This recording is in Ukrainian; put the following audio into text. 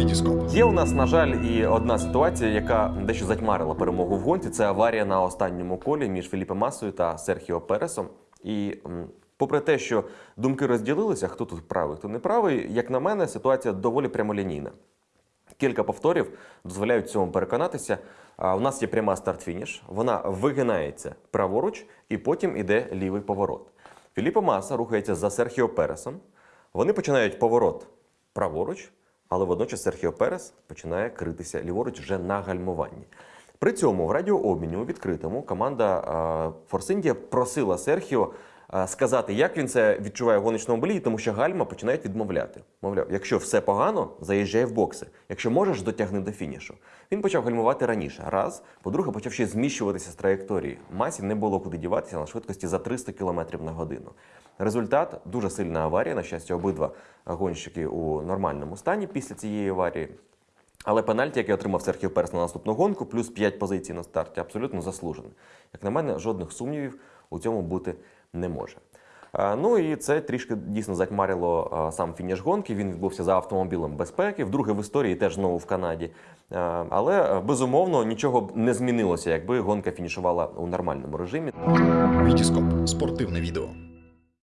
Вітіскоп. Є у нас, на жаль, і одна ситуація, яка дещо затьмарила перемогу в гонці. Це аварія на останньому колі між Філіпом Масою та Серхіо Пересом. І попри те, що думки розділилися, хто тут правий, хто не правий, як на мене, ситуація доволі прямолінійна. Кілька повторів дозволяють цьому переконатися. У нас є пряма старт-фініш, вона вигинається праворуч і потім іде лівий поворот. Філіппо Маса рухається за Серхіо Пересом. Вони починають поворот праворуч, але водночас Серхіо Перес починає критися ліворуч вже на гальмуванні. При цьому в радіообміні у відкритому команда Форсиндія просила Серхіо сказати, як він це відчуває в гоночному боліді, тому що гальма починають відмовляти. Мовляв, якщо все погано, заїжджай в бокси. Якщо можеш, дотягни до фінішу. Він почав гальмувати раніше. Раз, по-друге, почав ще зміщуватися з траєкторії. Масі не було куди діватися на швидкості за 300 км на годину. Результат дуже сильна аварія. На щастя, обидва гонщики у нормальному стані після цієї аварії. Але пенальті, який отримав Серхіо Перес на наступну гонку, плюс 5 позицій на старті, абсолютно заслужений. Як на мене, жодних сумнівів у цьому бути не може. Ну і це трішки дійсно затьмарило сам фініш гонки. Він відбувся за автомобілем безпеки, вдруге в історії теж знову в Канаді. Але е, безумовно нічого б не змінилося, якби гонка фінішувала у нормальному режимі. Вітіскоп. Спортивне відео.